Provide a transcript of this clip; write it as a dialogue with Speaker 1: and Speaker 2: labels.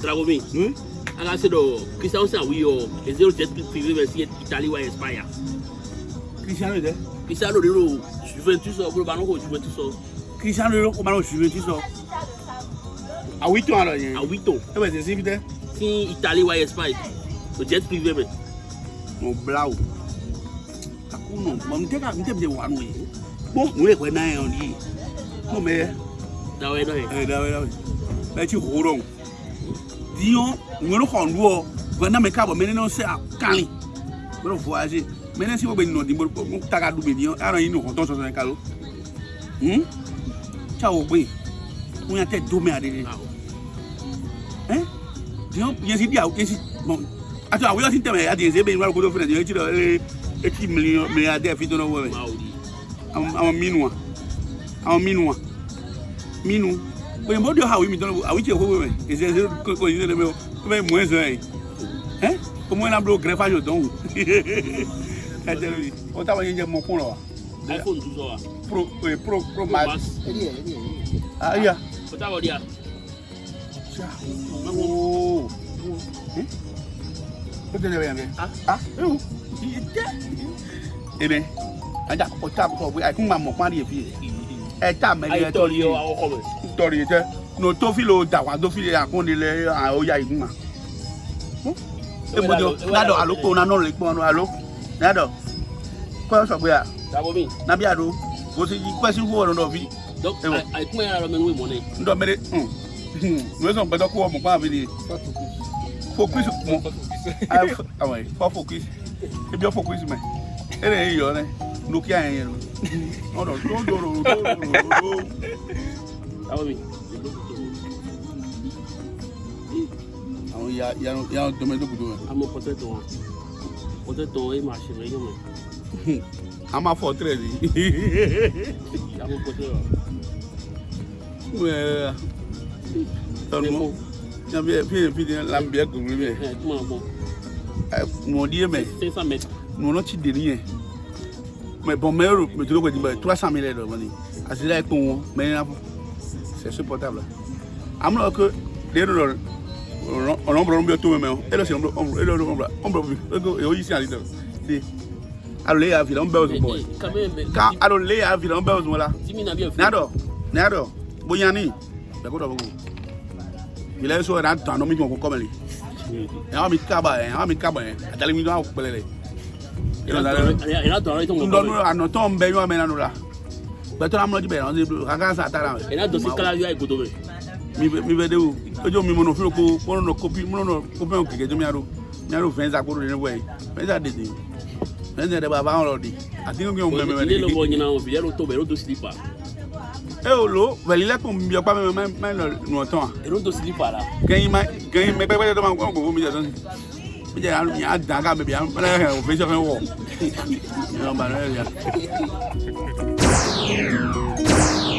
Speaker 1: Dragomin. Hmm? Like I said, oh, Cristiano said we oh, is zero jet fever when see Italy why expire. Cristiano there. Cristiano Ronaldo, Juventus or Bruno Juventus or. Cristiano Ronaldo Bruno Juventus or. Awito aro yen. Awito. E be se si fite. Ti Italy why expire. So jet fever me. No blau. kakuno Akuno, mo mte ka mte be wanu yi. Bo mo e ko na yon yi. Mo me. Dawe dawe. Eh dawe dawe. Ba ti horong dion ŋmɛrɛ kɔn doɔ vɛnda me kaabɔ mɛ ne n'o se a kali mɛ n'o voyage mɛ ne si o bɛ nɔ di mo mo ta ka du mɛ dion ara yi ni o tɔn sɔsɔ ne kalo hun tsa o bɛ yen ŋun y'a tɛ do mɛ a de de ɛ dion yɛsi di a yɛsi bɔn a to e, a wuli a ti tɛmɛ a ti yɛsi e bɛ yen wari kodo fɛnɛ dion ti dɔ ee e ti miliyɔn miliyɔn a tɛ fi dɔrɔn wɔmɛ awɔ minnu wa awɔ minnu wa minnu. But you know how we don't know. I wish you were. Is there a consider me? Come on, moins un. Hein? Au moins, on a bloqué le greffage au don. o t'a envoyé mon con là. iPhone 12 là. Eh, pro, pro, pro max. Ah, yeah. o t'a envoyé. Oh. Hein? Qu'est-ce que tu as fait? Ah? Ah? Eh bien, on t'a envoyé. On t'a envoyé. On o envoyé. On t'a envoyé story je no to filo dawa do filo akon ile oya igun ma e mo jo nado aloko na no le pon alo nado ko so pe a sabo mi na bi ado go si question wo no vi donc ai kun era men we mo ne ndo mere hmm mo so gbe do ko mo pa bi ni focus mo ah ouais focus e bi focus me ere yo ne nukia yen ro no no do do do do àwọn yàrá dọmọ ẹlòkùdó rẹ. a mọ pọtẹ tọ wọn pọtẹ tọ wọn ẹ máa ṣe mẹyìn mọ. a máa fọ tẹrẹ ni. a mọ pọtẹ wa. mẹ tọnu mọ yabi ẹ fi fi lambi ẹ gbogbo mi. ẹ kuma bọ. ẹ mọdi yẹ mẹ. sẹsan mẹ. nùnà ti dè nìyẹn mẹ bọn mẹ yọrọ mẹ tó lóko jìbọn ẹ tó a sàmì lẹ dọ wọn ni àti láì pọn wọn mẹ yẹn náà fọ c'est supportable. Alors que les rôles, on l'ombre bien tout même. Et là c'est l'ombre, on l'ombre, on l'ombre. Et on ici à l'idée. Alors les avions on belle bon. Quand alors les avions on belle bon là. Nado, nado. Boyani. D'accord d'accord. Il est sur un temps non mais on comme lui. Et on mi kaba, on mi kaba. Atali mi do a pele le. a do ina do to mo. Ndo no anoton be yo amena no la bẹtọ amúlọ jibẹ ẹran ṣe kankan sa tara rẹ. ẹ̀rọ dọ̀sí kala yóò àìkótó rẹ. mi bẹ de eh, o me me mọ̀nà fúlọ̀ me mọ̀nà kópí mọ̀nà kópí ọ̀hún kẹ̀kẹ́ tó mi àrò mi àrò fẹ́ẹ́ sá kóró me wẹ̀ me sá dèdè fẹ́ẹ́ sẹ́ dẹ́gbà báwọn lọ di àti kí n mẹ́mẹ́ ní. ilé lọ́wọ́ ɲinan o fìyà ló tó bẹ̀ ló tó sílípà. e ò lo wẹ̀lílẹ́kùn mi ọ̀pá mẹ́mẹ́ mẹ́rin nù ọ̀tọ̀ wa. èrò tó sílípà la. kẹ́yìn mẹ́gbẹ́gbẹ́ tó máa ń gbọ́ 不见俺们娘子，咱家那边俺们本非常很饿，明白了吧？